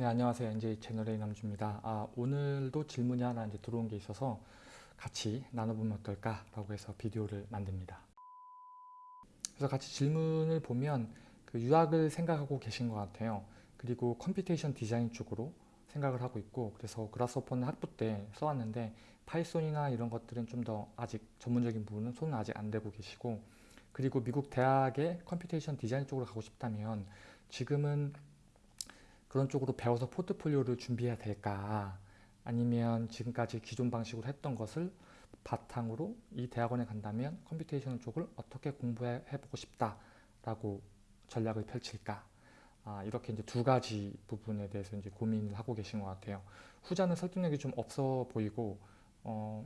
네, 안녕하세요. NJ 채널의 남주입니다. 아, 오늘도 질문이 하나 이제 들어온 게 있어서 같이 나눠보면 어떨까라고 해서 비디오를 만듭니다. 그래서 같이 질문을 보면 그 유학을 생각하고 계신 것 같아요. 그리고 computation 디자인 쪽으로 생각을 하고 있고 그래서 Grasshopper는 학부 때 써왔는데 Python이나 이런 것들은 좀 더 아직 전문적인 부분은 손은 아직 안 대고 계시고 그리고 미국 대학의 computation 디자인 쪽으로 가고 싶다면 지금은 그런 쪽으로 배워서 포트폴리오를 준비해야 될까 아니면 지금까지 기존 방식으로 했던 것을 바탕으로 이 대학원에 간다면 computation 쪽을 어떻게 공부해 보고 싶다라고 전략을 펼칠까 아, 이렇게 이제 두 가지 부분에 대해서 이제 고민을 하고 계신 것 같아요. 후자는 설득력이 좀 없어 보이고 어,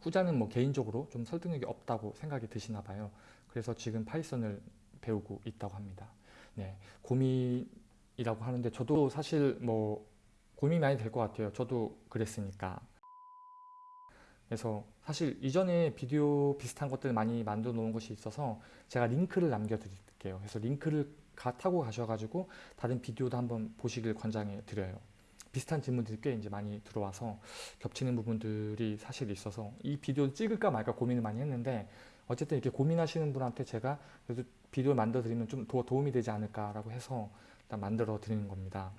후자는 뭐 개인적으로 좀 설득력이 없다고 생각이 드시나 봐요. 그래서 지금 파이썬을 배우고 있다고 합니다. 네, 고민 이라고 하는데 저도 사실 뭐 고민이 많이 될 것 같아요. 저도 그랬으니까. 그래서 사실 이전에 비디오 비슷한 것들 많이 만들어 놓은 것이 있어서 제가 링크를 남겨 드릴게요. 그래서 링크를 가, 타고 가셔가지고 다른 비디오도 한번 보시길 권장해 드려요. 비슷한 질문들이 꽤 이제 많이 들어와서 겹치는 부분들이 사실 있어서 이 비디오를 찍을까 말까 고민을 많이 했는데 어쨌든 이렇게 고민하시는 분한테 제가 그래도 비디오를 만들어 드리면 좀 더 도움이 되지 않을까라고 해서 일단 만들어 드리는 겁니다.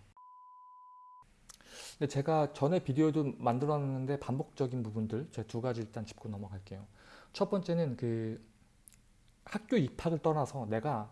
근데 제가 전에 비디오도 만들었는데 반복적인 부분들 제가 두 가지 일단 짚고 넘어갈게요. 첫 번째는 그 학교 입학을 떠나서 내가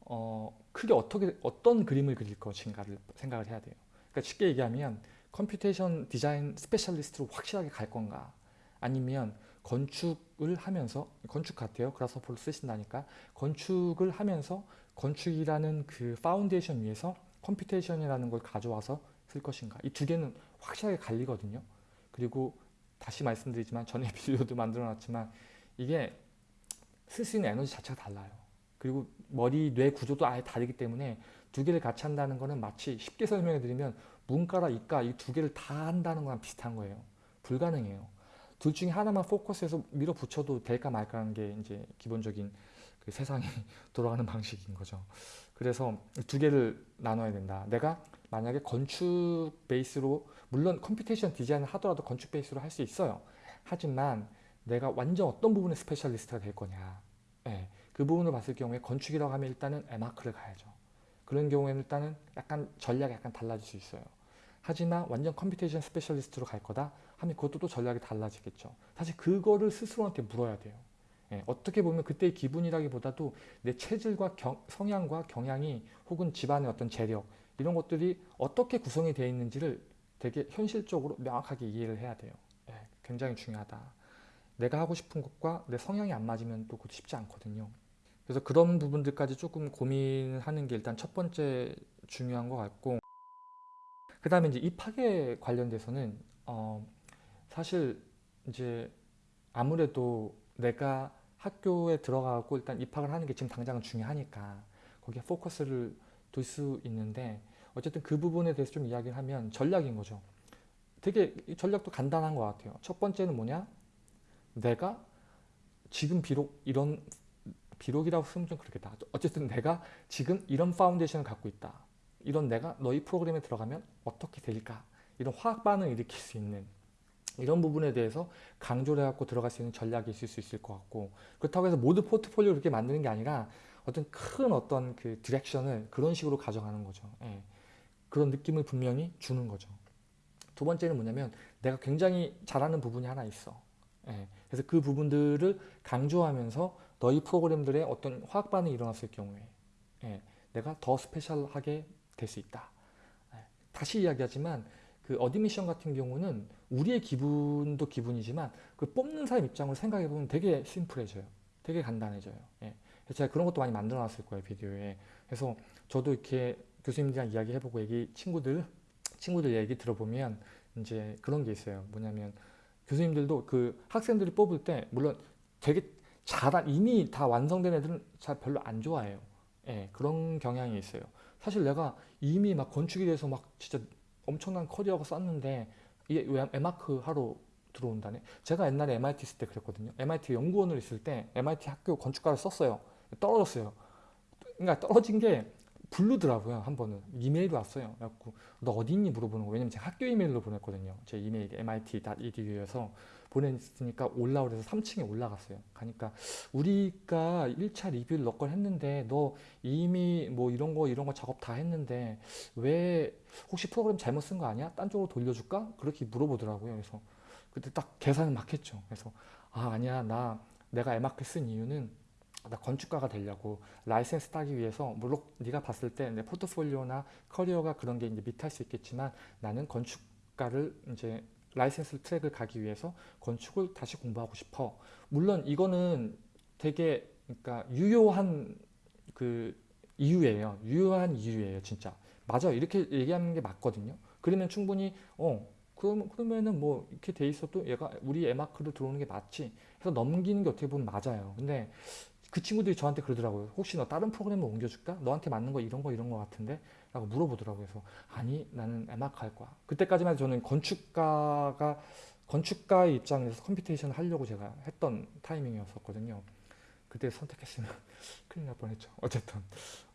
어 크게 어떻게 어떤 그림을 그릴 것인가를 생각을 해야 돼요. 그러니까 쉽게 얘기하면 computation 디자인 specialist로 확실하게 갈 건가 아니면 건축을 하면서 건축 같아요. Grasshopper를 쓰신다니까 건축을 하면서 건축이라는 그 파운데이션 위에서 computation이라는 걸 가져와서 쓸 것인가 이 두 개는 확실하게 갈리거든요. 그리고 다시 말씀드리지만 전에 비디오도 만들어 놨지만 이게 쓸 수 있는 에너지 자체가 달라요. 그리고 머리, 뇌 구조도 아예 다르기 때문에 두 개를 같이 한다는 거는 마치 쉽게 설명해 드리면 문과랑 이과 이 두 개를 다 한다는 거랑 비슷한 거예요. 불가능해요. 둘 중에 하나만 포커스해서 밀어붙여도 될까 말까 하는 게 이제 기본적인 그 세상이 돌아가는 방식인 거죠. 그래서 두 개를 나눠야 된다. 내가 만약에 건축 베이스로 물론 computation 디자인을 하더라도 건축 베이스로 할 수 있어요. 하지만 내가 완전 어떤 부분에 specialist가 될 거냐. 네, 그 부분을 봤을 경우에 건축이라고 하면 일단은 에마크를 가야죠. 그런 경우에는 일단은 약간 전략이 약간 달라질 수 있어요. 하지만 완전 computation specialist로 갈 거다 하면 그것도 또 전략이 달라지겠죠. 사실 그거를 스스로한테 물어야 돼요. 예, 어떻게 보면 그때의 기분이라기보다도 내 체질과 경, 성향과 경향이 혹은 집안의 어떤 재력 이런 것들이 어떻게 구성이 되어 있는지를 되게 현실적으로 명확하게 이해를 해야 돼요. 예, 굉장히 중요하다. 내가 하고 싶은 것과 내 성향이 안 맞으면 또 쉽지 않거든요. 그래서 그런 부분들까지 조금 고민하는 게 일단 첫 번째 중요한 것 같고 그 다음에 이제 입학에 관련돼서는 어, 사실 이제 아무래도 내가 학교에 들어가고 일단 입학을 하는 게 지금 당장은 중요하니까 거기에 포커스를 둘 수 있는데 어쨌든 그 부분에 대해서 좀 이야기를 하면 전략인 거죠. 되게 전략도 간단한 것 같아요. 첫 번째는 뭐냐? 내가 지금 비록 이런 비록이라고 쓰면 좀 그렇겠다. 어쨌든 내가 지금 이런 foundation을 갖고 있다. 이런 내가 너희 프로그램에 들어가면 어떻게 될까? 이런 화학 반응을 일으킬 수 있는 이런 부분에 대해서 강조를 해갖고 들어갈 수 있는 전략이 있을 수 있을 것 같고 그렇다고 해서 모두 포트폴리오를 이렇게 만드는 게 아니라 어떤 큰 어떤 그 direction을 그런 식으로 가져가는 거죠. 예. 그런 느낌을 분명히 주는 거죠. 두 번째는 뭐냐면 내가 굉장히 잘하는 부분이 하나 있어. 예. 그래서 그 부분들을 강조하면서 너희 프로그램들의 어떤 화학 반응이 일어났을 경우에 예. 내가 더 special하게 될 수 있다. 예. 다시 이야기하지만 그 admission 같은 경우는 우리의 기분도 기분이지만 그 뽑는 사람 입장으로 생각해 보면 되게 심플해져요. 되게 간단해져요. 예. 제가 그런 것도 많이 만들어 놨을 거예요 비디오에. 그래서 저도 이렇게 교수님들이랑 이야기해보고 얘기 친구들 친구들 얘기 들어보면 이제 그런 게 있어요. 뭐냐면 교수님들도 그 학생들이 뽑을 때 물론 되게 잘한 이미 다 완성된 애들은 잘 별로 안 좋아해요. 예, 그런 경향이 있어요. 사실 내가 이미 막 건축에 대해서 막 진짜 엄청난 커리어가 썼는데 이게 왜 에마크 하러 들어온다네. 제가 옛날에 MIT 있을 때 그랬거든요. MIT 연구원을 있을 때 MIT 학교 건축가를 썼어요. 떨어졌어요. 그러니까 떨어진 게 부르더라고요 한 번은. 이메일이 왔어요. 그래갖고 너 어디 있니? 물어보는 거 왜냐면 제가 학교 이메일로 보냈거든요. 제 이메일 mit.edu에서 보냈으니까 올라오래서 3층에 올라갔어요. 가니까 우리가 1차 리뷰를 몇건 했는데 너 이미 뭐 이런 거 이런 거 작업 다 했는데 왜 혹시 프로그램 잘못 쓴 거 아니야? 딴 쪽으로 돌려줄까? 그렇게 물어보더라고요. 그래서 그때 딱 계산을 막 했죠. 그래서 아 아니야. 나 내가 에마크 쓴 이유는 나 건축가가 되려고 라이센스 따기 위해서 물론 네가 봤을 때 내 포트폴리오나 커리어가 그런 게 이제 meet할 수 있겠지만 나는 건축가를 이제 license track을 가기 위해서 건축을 다시 공부하고 싶어. 물론 이거는 되게 그러니까 유효한 그 이유예요. 유효한 이유예요, 진짜. 맞아요. 이렇게 얘기하는 게 맞거든요. 그러면 충분히 어 그럼 그러면은 뭐 이렇게 돼 있어도 얘가 우리 에마크로 들어오는 게 맞지. 해서 넘기는 게 어떻게 보면 맞아요. 근데 그 친구들이 저한테 그러더라고요. 혹시 너 다른 프로그램을 옮겨줄까? 너한테 맞는 거 이런 거 이런 거 같은데? 라고 물어보더라고요. 그래서 아니 나는 에마크 할 거야. 그때까지만 해도 저는 건축가가 건축가의 입장에서 computation을 하려고 제가 했던 타이밍이었었거든요. 그때 선택했으면 큰일 날 뻔했죠. 어쨌든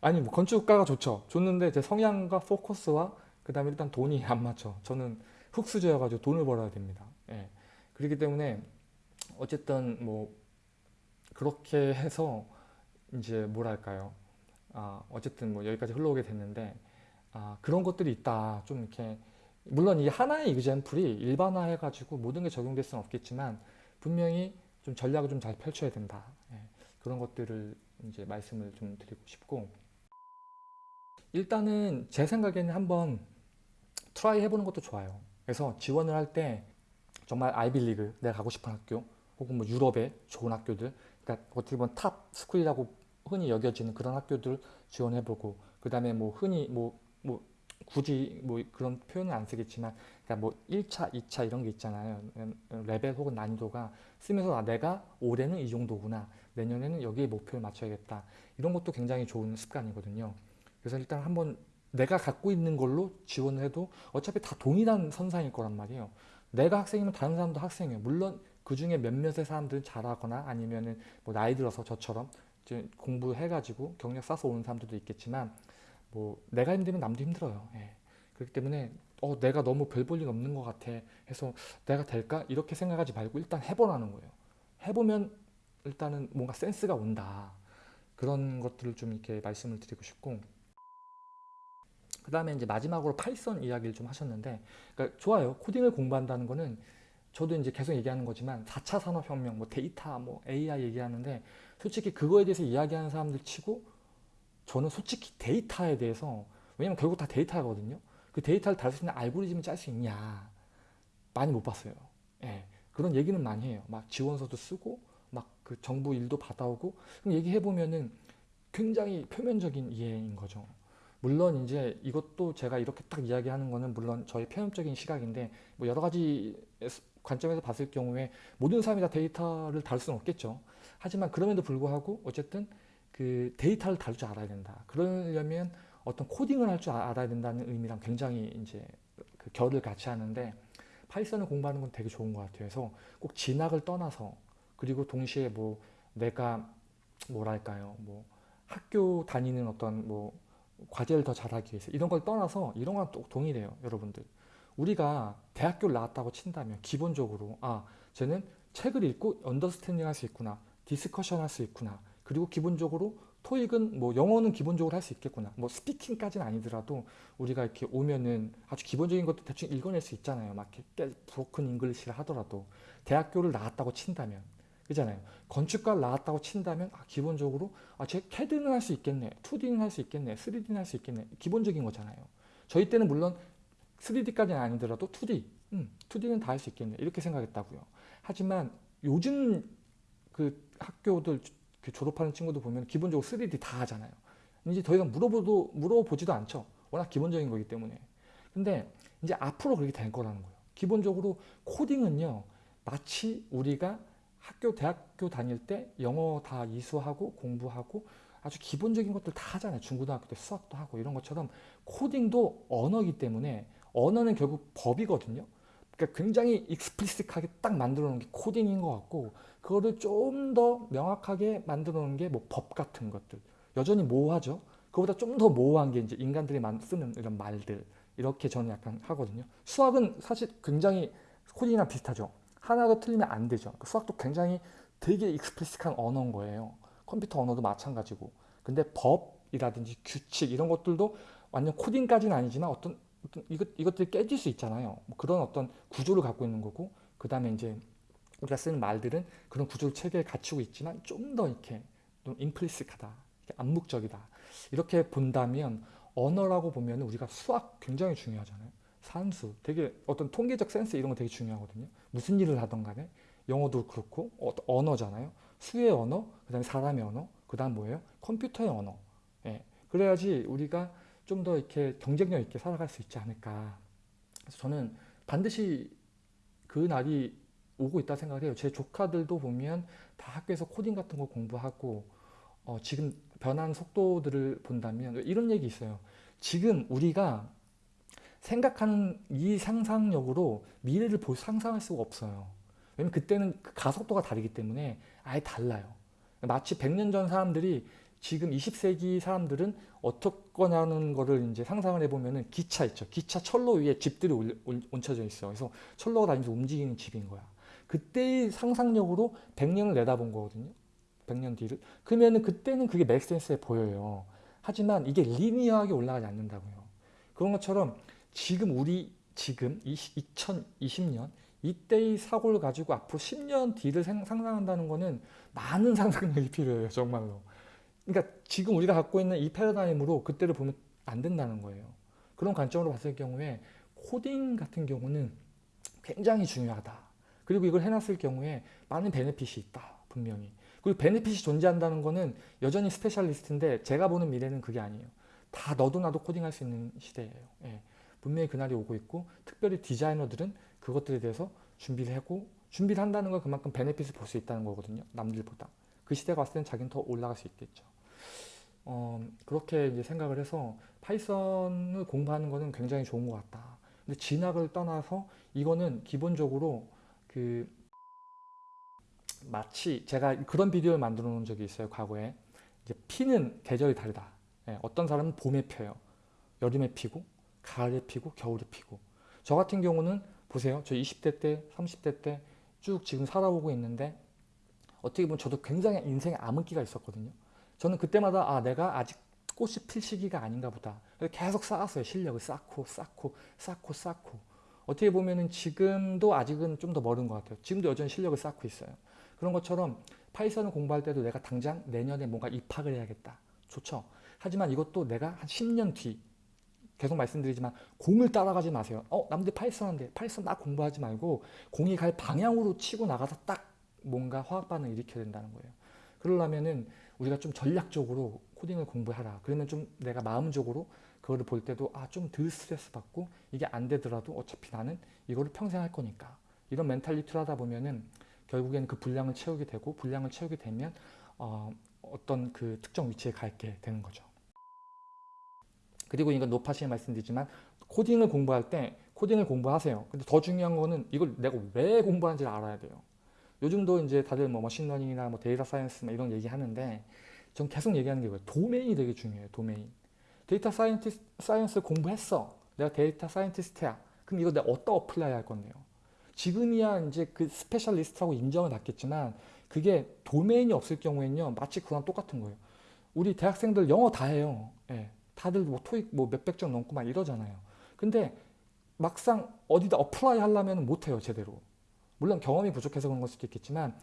아니 뭐 건축가가 좋죠. 좋는데 제 성향과 포커스와 그 다음에 일단 돈이 안 맞죠. 저는 흙수저여가지고 돈을 벌어야 됩니다. 예. 그렇기 때문에 어쨌든 뭐 그렇게 해서 이제 뭐랄까요. 아, 어쨌든 뭐 여기까지 흘러오게 됐는데 아, 그런 것들이 있다. 좀 이렇게 물론 이 하나의 이그젠플이 일반화해 가지고 모든 게 적용될 수는 없겠지만 분명히 좀 전략을 좀 잘 펼쳐야 된다. 예, 그런 것들을 이제 말씀을 좀 드리고 싶고 일단은 제 생각에는 한번 try 해보는 것도 좋아요. 그래서 지원을 할 때 정말 아이비리그 내가 가고 싶은 학교 혹은 뭐 유럽의 좋은 학교들 그러니까 어떻게 보면 top school이라고 흔히 여겨지는 그런 학교들 지원해보고 그 다음에 뭐 흔히 뭐, 뭐 굳이 뭐 그런 표현은 안 쓰겠지만 그러니까 뭐 1차, 2차 이런 게 있잖아요. 레벨 혹은 난이도가 쓰면서 아, 내가 올해는 이 정도구나. 내년에는 여기에 목표를 맞춰야겠다. 이런 것도 굉장히 좋은 습관이거든요. 그래서 일단 한번 내가 갖고 있는 걸로 지원을 해도 어차피 다 동일한 선상일 거란 말이에요. 내가 학생이면 다른 사람도 학생이에요. 물론 그 중에 몇몇의 사람들은 잘하거나 아니면은 뭐 나이 들어서 저처럼 공부해가지고 경력 쌓아서 오는 사람들도 있겠지만 뭐 내가 힘들면 남도 힘들어요. 예. 그렇기 때문에 어 내가 너무 별 볼 일 없는 것 같아 해서 내가 될까 이렇게 생각하지 말고 일단 해보라는 거예요. 해보면 일단은 뭔가 센스가 온다. 그런 것들을 좀 이렇게 말씀을 드리고 싶고 그 다음에 이제 마지막으로 Python 이야기를 좀 하셨는데 그러니까 좋아요. 코딩을 공부한다는 거는 저도 이제 계속 얘기하는 거지만 4차 산업혁명, 뭐 데이터, 뭐 AI 얘기하는데 솔직히 그거에 대해서 이야기하는 사람들 치고 저는 솔직히 데이터에 대해서 왜냐면 결국 다 데이터거든요. 그 데이터를 다룰 수 있는 알고리즘을 짤 수 있냐 많이 못 봤어요. 예, 그런 얘기는 많이 해요. 막 지원서도 쓰고 막 그 정부 일도 받아오고 그럼 얘기해 보면은 굉장히 표면적인 이해인 거죠. 물론 이제 이것도 제가 이렇게 딱 이야기하는 거는 물론 저의 편협적인 시각인데 뭐 여러 가지 관점에서 봤을 경우에 모든 사람이 다 데이터를 다룰 수는 없겠죠. 하지만 그럼에도 불구하고 어쨌든 그 데이터를 다룰 줄 알아야 된다. 그러려면 어떤 코딩을 할 줄 알아야 된다는 의미랑 굉장히 이제 그 결을 같이 하는데 Python을 공부하는 건 되게 좋은 것 같아요. 그래서 꼭 진학을 떠나서 그리고 동시에 뭐 내가 뭐랄까요, 뭐 학교 다니는 어떤 뭐 과제를 더 잘하기 위해서 이런 걸 떠나서 이런 건 또 동일해요, 여러분들. 우리가 대학교를 나왔다고 친다면 기본적으로 아, 쟤는 책을 읽고 understanding 할 수 있구나, discussion 할 수 있구나. 그리고 기본적으로 토익은 뭐 영어는 기본적으로 할 수 있겠구나. 뭐 speaking까지는 아니더라도 우리가 이렇게 오면은 아주 기본적인 것도 대충 읽어낼 수 있잖아요. 막 이렇게 broken English를 하더라도 대학교를 나왔다고 친다면 그잖아요. 건축가를 나왔다고 친다면 아, 기본적으로 아, 쟤 CAD는 할 수 있겠네, 2D는 할 수 있겠네, 3D는 할 수 있겠네. 기본적인 거잖아요. 저희 때는 물론 3D까지는 아니더라도 2D, 음, 2D는 다 할 수 있겠네 이렇게 생각했다고요. 하지만 요즘 그 학교들 그 졸업하는 친구들 보면 기본적으로 3D 다 하잖아요. 이제 더 이상 물어보도 물어보지도 않죠. 워낙 기본적인 거기 때문에. 근데 이제 앞으로 그렇게 될 거라는 거예요. 기본적으로 코딩은요, 마치 우리가 학교, 대학교 다닐 때 영어 다 이수하고 공부하고 아주 기본적인 것들 다 하잖아요. 중고등학교 때 수학도 하고 이런 것처럼 코딩도 언어이기 때문에 언어는 결국 법이거든요. 그러니까 굉장히 익스플리식하게 딱 만들어 놓은 게 코딩인 것 같고 그거를 좀 더 명확하게 만들어 놓은 게 뭐 법 같은 것들. 여전히 모호하죠. 그보다 좀 더 모호한 게 이제 인간들이 만- 쓰는 이런 말들 이렇게 저는 약간 하거든요. 수학은 사실 굉장히 코딩이랑 비슷하죠. 하나도 틀리면 안 되죠. 그 수학도 굉장히 되게 explicit한 언어인 거예요. 컴퓨터 언어도 마찬가지고. 근데 법이라든지 규칙 이런 것들도 완전 코딩까지는 아니지만 어떤, 어떤 이것, 이것들이 깨질 수 있잖아요. 뭐 그런 어떤 구조를 갖고 있는 거고 그 다음에 이제 우리가 쓰는 말들은 그런 구조 체계를 갖추고 있지만 좀 더 이렇게 좀 임플리식하다. 암묵적이다. 이렇게 본다면 언어라고 보면 우리가 수학 굉장히 중요하잖아요. 산수, 되게 어떤 통계적 센스 이런 거 되게 중요하거든요. 무슨 일을 하던 간에 영어도 그렇고 어, 언어잖아요. 수의 언어, 그 다음에 사람의 언어, 그 다음 뭐예요? 컴퓨터의 언어. 예. 그래야지 우리가 좀 더 이렇게 경쟁력 있게 살아갈 수 있지 않을까. 그래서 저는 반드시 그 날이 오고 있다 생각을 해요. 제 조카들도 보면 다 학교에서 코딩 같은 거 공부하고 어, 지금 변한 속도들을 본다면 이런 얘기 있어요. 지금 우리가 생각하는 이 상상력으로 미래를 볼 상상할 수가 없어요. 왜냐면 그때는 그 가속도가 다르기 때문에 아예 달라요. 마치 100년 전 사람들이 지금 20세기 사람들은 어떻거냐는 거를 이제 상상을 해보면은 기차 있죠. 기차 철로 위에 집들이 올- 올- 얹혀져 있어. 그래서 철로가 다니면서 움직이는 집인 거야. 그때의 상상력으로 100년을 내다본 거거든요. 100년 뒤를. 그러면은 그때는 그게 맥센스해 보여요. 하지만 이게 리니어하게 올라가지 않는다고요. 그런 것처럼 지금 우리 지금 2020년 이때의 사고를 가지고 앞으로 10년 뒤를 생- 상상한다는 거는 많은 상상력이 필요해요. 정말로. 그러니까 지금 우리가 갖고 있는 이 패러다임으로 그때를 보면 안 된다는 거예요. 그런 관점으로 봤을 경우에 코딩 같은 경우는 굉장히 중요하다. 그리고 이걸 해놨을 경우에 많은 benefit이 있다. 분명히. 그리고 benefit이 존재한다는 거는 여전히 specialist인데 제가 보는 미래는 그게 아니에요. 다 너도 나도 코딩할 수 있는 시대예요. 예. 분명히 그날이 오고 있고 특별히 디자이너들은 그것들에 대해서 준비를 하고 준비를 한다는 건 그만큼 benefit을 볼 수 있다는 거거든요. 남들보다. 그 시대가 왔을 때는 자기는 더 올라갈 수 있겠죠. 어, 그렇게 이제 생각을 해서 파이썬을 공부하는 거는 굉장히 좋은 것 같다. 근데 진학을 떠나서 이거는 기본적으로 그 마치 제가 그런 비디오를 만들어 놓은 적이 있어요. 과거에. 이제 피는 계절이 다르다. 예, 어떤 사람은 봄에 펴요. 여름에 피고, 가을에 피고, 겨울에 피고. 저 같은 경우는 보세요. 저 20대 때, 30대 때 쭉 지금 살아오고 있는데 어떻게 보면 저도 굉장히 인생에 암흑기가 있었거든요. 저는 그때마다 아 내가 아직 꽃이 필 시기가 아닌가 보다. 계속 쌓았어요. 실력을 쌓고 쌓고 쌓고 쌓고. 어떻게 보면은 지금도 아직은 좀 더 멀은 것 같아요. 지금도 여전히 실력을 쌓고 있어요. 그런 것처럼 파이썬을 공부할 때도 내가 당장 내년에 뭔가 입학을 해야겠다. 좋죠. 하지만 이것도 내가 한 10년 뒤 계속 말씀드리지만 공을 따라가지 마세요. 어 남들 Python 한대 Python 나 공부하지 말고 공이 갈 방향으로 치고 나가서 딱 뭔가 화학 반응을 일으켜야 된다는 거예요. 그러려면은 우리가 좀 전략적으로 코딩을 공부하라. 그러면 좀 내가 마음적으로 그거를 볼 때도 아 좀 덜 스트레스 받고 이게 안 되더라도 어차피 나는 이거를 평생 할 거니까 이런 mentality를 하다 보면은 결국에는 그 분량을 채우게 되고 분량을 채우게 되면 어, 어떤 그 특정 위치에 가게 되는 거죠. 그리고 이건 노파심에 말씀드리지만 코딩을 공부할 때 코딩을 공부하세요. 근데 더 중요한 거는 이걸 내가 왜 공부하는지를 알아야 돼요. 요즘도 이제 다들 뭐 machine learning이나 뭐 data science 뭐 이런 얘기 하는데 전 계속 얘기하는 게 뭐예요? 도메인이 되게 중요해요. 도메인. data scientist, science 공부했어. 내가 data scientist야. 그럼 이거 내가 어디다 apply 할 건데요? 지금이야 이제 그 specialist라고 인정을 받겠지만 그게 도메인이 없을 경우에는요 마치 그거랑 똑같은 거예요. 우리 대학생들 영어 다 해요. 예. 다들 뭐 토익 뭐 몇백 점 넘고 막 이러잖아요. 근데 막상 어디다 apply 하려면 못해요 제대로. 물론 경험이 부족해서 그런 걸 수도 있겠지만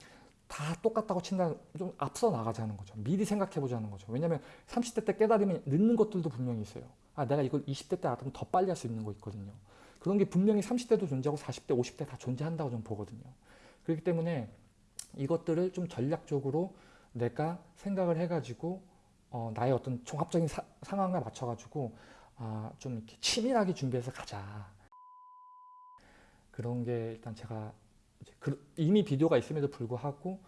다 똑같다고 친다는 좀 앞서 나가자는 거죠. 미리 생각해 보자는 거죠. 왜냐하면 30대 때 깨달으면 늦는 것들도 분명히 있어요. 아 내가 이걸 20대 때 알았으면 더 빨리 할 수 있는 거 있거든요. 그런 게 분명히 30대도 존재하고 40대, 50대 다 존재한다고 저는 보거든요. 그렇기 때문에 이것들을 좀 전략적으로 내가 생각을 해가지고 어, 나의 어떤 종합적인 사- 상황에 맞춰가지고 아, 좀 이렇게 치밀하게 준비해서 가자. 그런 게 일단 제가 그- 이미 비디오가 있음에도 불구하고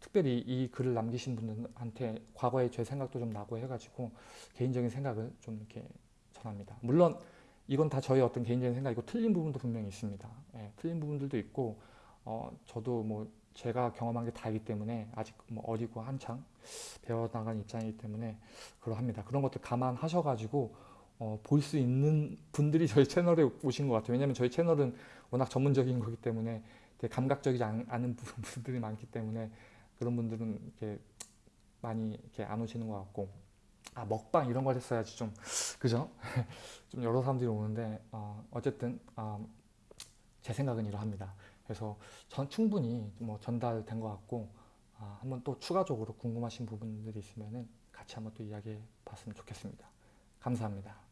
특별히 이 글을 남기신 분들한테 과거의 제 생각도 좀 나고 해가지고 개인적인 생각을 좀 이렇게 전합니다. 물론 이건 다 저의 어떤 개인적인 생각이고 틀린 부분도 분명히 있습니다. 예, 틀린 부분들도 있고 어, 저도 뭐 제가 경험한 게 다이기 때문에 아직 뭐 어리고 한창 배워나가는 입장이기 때문에 그러합니다. 그런 것들 감안하셔가지고 어, 볼 수 있는 분들이 저희 채널에 오신 것 같아요. 왜냐면 저희 채널은 워낙 전문적인 거기 때문에 되게 감각적이지 않- 분- 분들이 많기 때문에 그런 분들은 이렇게 많이 이렇게 안 오시는 것 같고 아 먹방 이런 걸 했어야지 좀 그죠? 좀 여러 사람들이 오는데 어, 어쨌든 어, 제 생각은 이러합니다. 그래서 전 충분히 뭐 전달된 것 같고 아, 한번 또 추가적으로 궁금하신 부분들이 있으면은 같이 한번 또 이야기해 봤으면 좋겠습니다. 감사합니다.